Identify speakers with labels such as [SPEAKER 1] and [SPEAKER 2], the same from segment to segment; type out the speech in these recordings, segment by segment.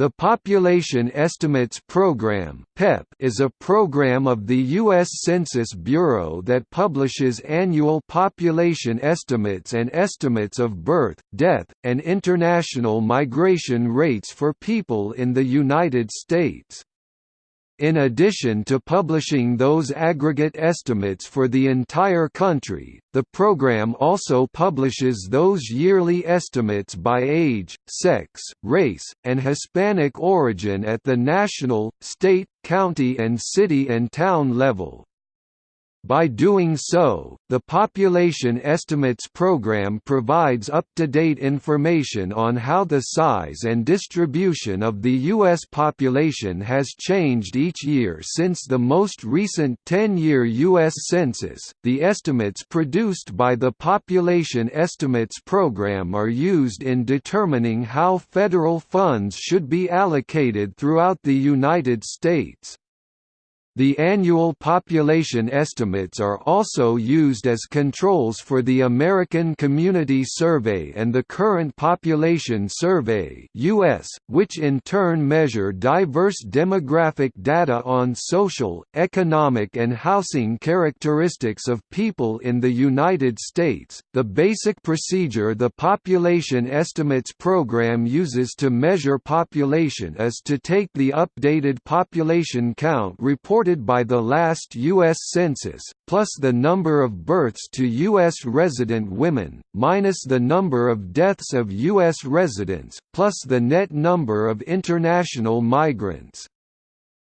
[SPEAKER 1] The Population Estimates Program is a program of the U.S. Census Bureau that publishes annual population estimates and estimates of birth, death, and international migration rates for people in the United States. In addition to publishing those aggregate estimates for the entire country, the program also publishes those yearly estimates by age, sex, race, and Hispanic origin at the national, state, county and city and town level. By doing so, the Population Estimates Program provides up-to-date information on how the size and distribution of the U.S. population has changed each year since the most recent 10-year U.S. Census. The estimates produced by the Population Estimates Program are used in determining how federal funds should be allocated throughout the United States. The annual population estimates are also used as controls for the American Community Survey and the Current Population Survey (US), which in turn measure diverse demographic data on social, economic and housing characteristics of people in the United States. The basic procedure the Population Estimates program uses to measure population is to take the updated population count report reported by the last U.S. Census, plus the number of births to U.S. resident women, minus the number of deaths of U.S. residents, plus the net number of international migrants.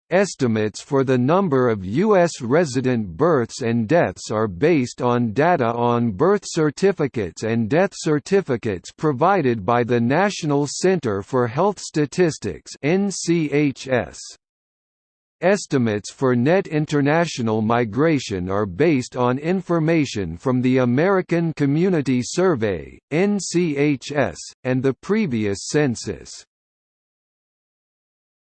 [SPEAKER 1] Estimates for the number of U.S. resident births and deaths are based on data on birth certificates and death certificates provided by the National Center for Health Statistics NCHS. Estimates for net international migration are based on information from the American Community Survey, NCHS, and the previous census.